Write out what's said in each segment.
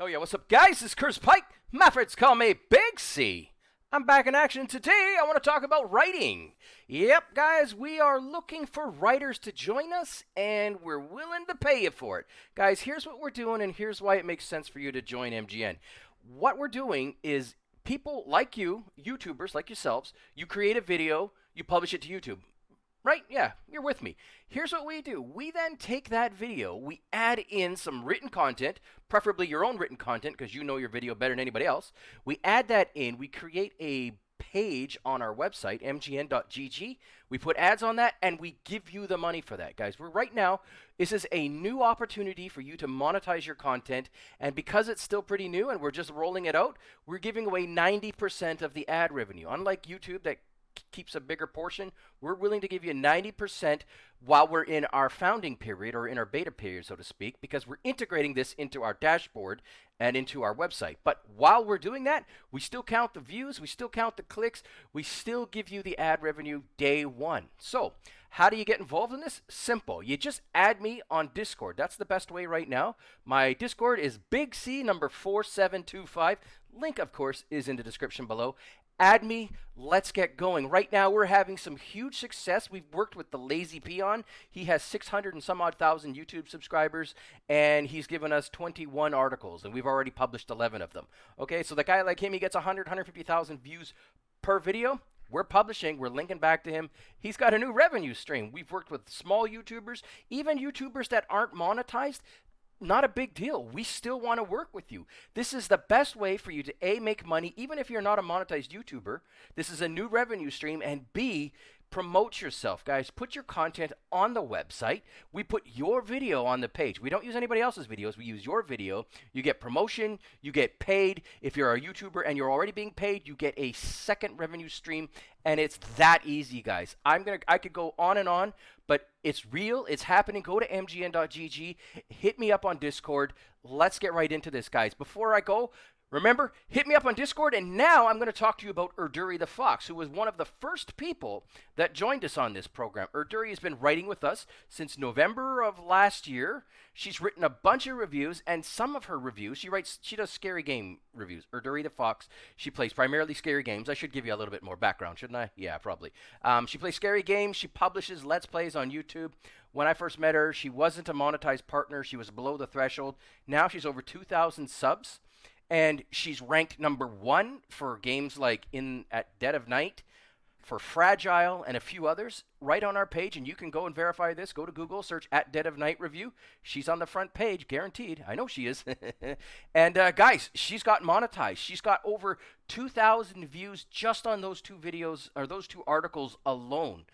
Oh yeah, what's up guys? It's Curtis Pike. My friends call me Big C. I'm back in action today. I want to talk about writing. Yep, guys, we are looking for writers to join us and we're willing to pay you for it. Guys, here's what we're doing and here's why it makes sense for you to join MGN. What we're doing is people like you, YouTubers like yourselves, you create a video, you publish it to YouTube. Right? Yeah, you're with me. Here's what we do. We then take that video, we add in some written content, preferably your own written content because you know your video better than anybody else. We add that in, we create a page on our website, mgn.gg. We put ads on that and we give you the money for that, guys. We're right now, this is a new opportunity for you to monetize your content. And because it's still pretty new and we're just rolling it out, we're giving away 90% of the ad revenue. Unlike YouTube that keeps a bigger portion, we're willing to give you 90% while we're in our founding period or in our beta period, so to speak, because we're integrating this into our dashboard and into our website. But while we're doing that, we still count the views, we still count the clicks, we still give you the ad revenue day one. So, how do you get involved in this? Simple. You just add me on Discord. That's the best way right now. My Discord is Big C number 4725. Link, of course, is in the description below. Add me. Let's get going. Right now, we're having some huge success. We've worked with the Lazy Peon. He has 600 and some odd thousand YouTube subscribers, and he's given us 21 articles, and we've already published 11 of them. Okay, so the guy like him, he gets 100, 150,000 views per video. We're publishing, we're linking back to him. He's got a new revenue stream. We've worked with small YouTubers, even YouTubers that aren't monetized not a big deal. We still want to work with you. This is the best way for you to A, make money, even if you're not a monetized YouTuber. This is a new revenue stream. And B, promote yourself, guys. Put your content on the website. We put your video on the page. We don't use anybody else's videos. We use your video. You get promotion. You get paid. If you're a YouTuber and you're already being paid, you get a second revenue stream. And it's that easy, guys. I'm gonna. I could go on and on, but it's real. It's happening. Go to mgn.gg. Hit me up on Discord. Let's get right into this, guys. Before I go, Remember, hit me up on Discord, and now I'm going to talk to you about Erduri the Fox, who was one of the first people that joined us on this program. Erduri has been writing with us since November of last year. She's written a bunch of reviews, and some of her reviews, she writes, she does scary game reviews. Erduri the Fox, she plays primarily scary games. I should give you a little bit more background, shouldn't I? Yeah, probably. Um, she plays scary games. She publishes Let's Plays on YouTube. When I first met her, she wasn't a monetized partner. She was below the threshold. Now she's over 2,000 subs and she's ranked number one for games like in at Dead of Night, for Fragile, and a few others. Right on our page, and you can go and verify this. Go to Google, search at Dead of Night review. She's on the front page, guaranteed. I know she is. and uh, guys, she's got monetized. She's got over 2,000 views just on those two videos or those two articles alone.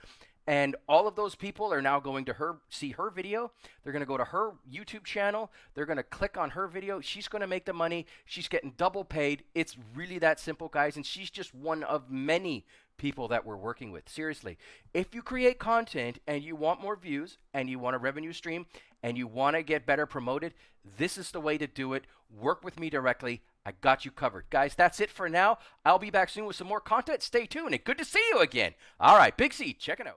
And all of those people are now going to her see her video. They're going to go to her YouTube channel. They're going to click on her video. She's going to make the money. She's getting double paid. It's really that simple, guys. And she's just one of many people that we're working with. Seriously, if you create content and you want more views and you want a revenue stream and you want to get better promoted, this is the way to do it. Work with me directly. I got you covered. Guys, that's it for now. I'll be back soon with some more content. Stay tuned and good to see you again. All right, Big C, check it out.